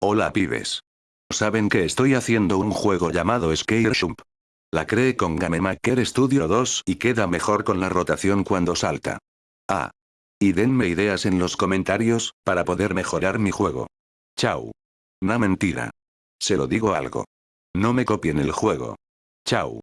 Hola pibes. Saben que estoy haciendo un juego llamado Scare Jump. La creé con Gamemaker Studio 2 y queda mejor con la rotación cuando salta. Ah. Y denme ideas en los comentarios, para poder mejorar mi juego. Chao. Na mentira. Se lo digo algo. No me copien el juego. Chao.